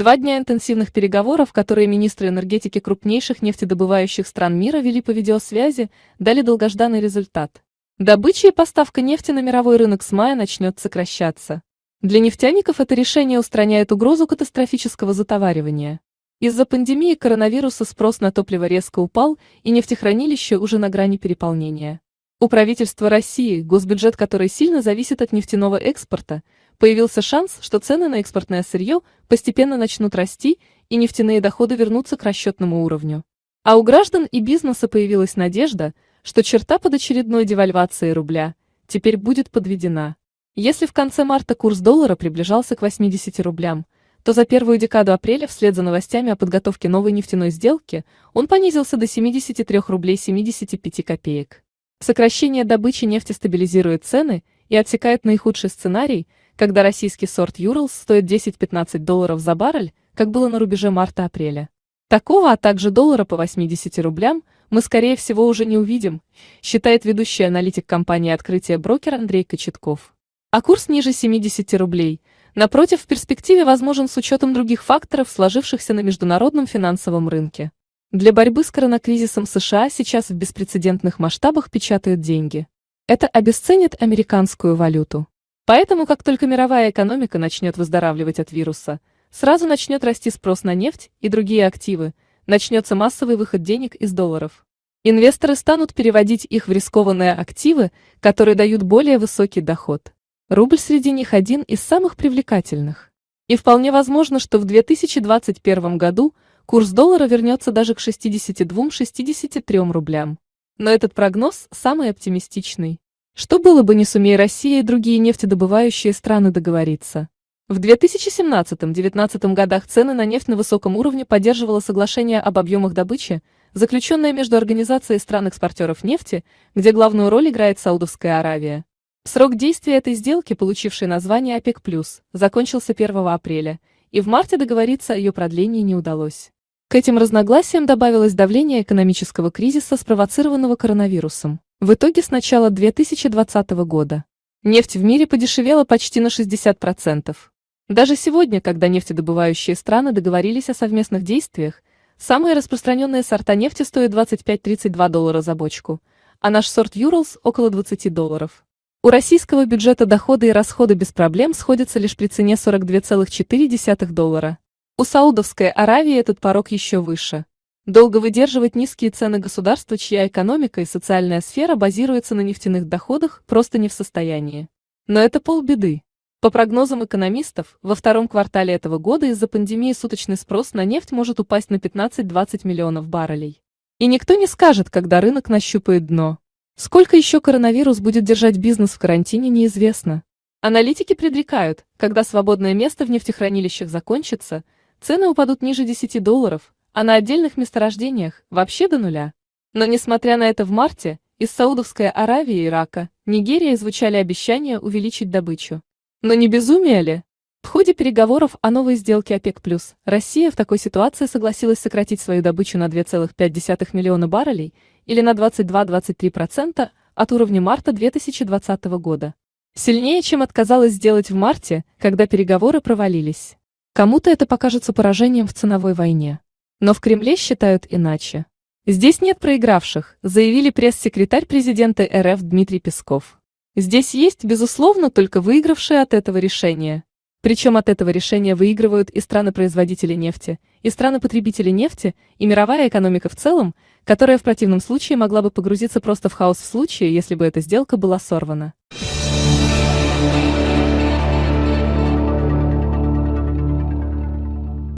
Два дня интенсивных переговоров, которые министры энергетики крупнейших нефтедобывающих стран мира вели по видеосвязи, дали долгожданный результат. Добыча и поставка нефти на мировой рынок с мая начнет сокращаться. Для нефтяников это решение устраняет угрозу катастрофического затоваривания. Из-за пандемии коронавируса спрос на топливо резко упал, и нефтехранилища уже на грани переполнения. У правительства России, госбюджет которой сильно зависит от нефтяного экспорта, появился шанс, что цены на экспортное сырье постепенно начнут расти и нефтяные доходы вернутся к расчетному уровню. А у граждан и бизнеса появилась надежда, что черта под очередной девальвацией рубля теперь будет подведена. Если в конце марта курс доллара приближался к 80 рублям, то за первую декаду апреля вслед за новостями о подготовке новой нефтяной сделки он понизился до 73 рублей 75 копеек. Сокращение добычи нефти стабилизирует цены и отсекает наихудший сценарий, когда российский сорт Юралс стоит 10-15 долларов за баррель, как было на рубеже марта-апреля. Такого, а также доллара по 80 рублям, мы скорее всего уже не увидим, считает ведущий аналитик компании «Открытие брокер» Андрей Кочетков. А курс ниже 70 рублей, напротив, в перспективе возможен с учетом других факторов, сложившихся на международном финансовом рынке. Для борьбы с коронакризисом США сейчас в беспрецедентных масштабах печатают деньги. Это обесценит американскую валюту. Поэтому, как только мировая экономика начнет выздоравливать от вируса, сразу начнет расти спрос на нефть и другие активы, начнется массовый выход денег из долларов. Инвесторы станут переводить их в рискованные активы, которые дают более высокий доход. Рубль среди них один из самых привлекательных. И вполне возможно, что в 2021 году – Курс доллара вернется даже к 62-63 рублям. Но этот прогноз самый оптимистичный. Что было бы, не сумея Россия и другие нефтедобывающие страны договориться? В 2017-2019 годах цены на нефть на высоком уровне поддерживало соглашение об объемах добычи, заключенное между Организацией стран-экспортеров нефти, где главную роль играет Саудовская Аравия. Срок действия этой сделки, получившей название ОПЕК+, закончился 1 апреля, и в марте договориться о ее продлении не удалось. К этим разногласиям добавилось давление экономического кризиса, спровоцированного коронавирусом. В итоге с начала 2020 года нефть в мире подешевела почти на 60%. Даже сегодня, когда нефтедобывающие страны договорились о совместных действиях, самые распространенные сорта нефти стоят 25-32 доллара за бочку, а наш сорт Юралс около 20 долларов. У российского бюджета доходы и расходы без проблем сходятся лишь при цене 42,4 доллара. У Саудовской Аравии этот порог еще выше. Долго выдерживать низкие цены государства, чья экономика и социальная сфера базируются на нефтяных доходах, просто не в состоянии. Но это полбеды. По прогнозам экономистов, во втором квартале этого года из-за пандемии суточный спрос на нефть может упасть на 15-20 миллионов баррелей. И никто не скажет, когда рынок нащупает дно. Сколько еще коронавирус будет держать бизнес в карантине, неизвестно. Аналитики предрекают, когда свободное место в нефтехранилищах закончится – Цены упадут ниже 10 долларов, а на отдельных месторождениях вообще до нуля. Но несмотря на это в марте из Саудовской Аравии и Ирака, Нигерия звучали обещания увеличить добычу. Но не безумие ли? В ходе переговоров о новой сделке ОПЕК+, Россия в такой ситуации согласилась сократить свою добычу на 2,5 миллиона баррелей или на 22-23% от уровня марта 2020 года. Сильнее, чем отказалась сделать в марте, когда переговоры провалились. Кому-то это покажется поражением в ценовой войне. Но в Кремле считают иначе. Здесь нет проигравших, заявили пресс-секретарь президента РФ Дмитрий Песков. Здесь есть, безусловно, только выигравшие от этого решения. Причем от этого решения выигрывают и страны-производители нефти, и страны-потребители нефти, и мировая экономика в целом, которая в противном случае могла бы погрузиться просто в хаос в случае, если бы эта сделка была сорвана.